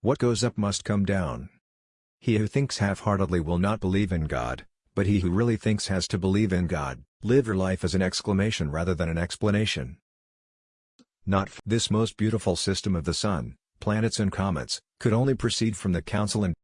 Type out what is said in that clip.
What goes up must come down. He who thinks half-heartedly will not believe in God, but he who really thinks has to believe in God. Live your life as an exclamation rather than an explanation. Not this most beautiful system of the sun, planets and comets, could only proceed from the council and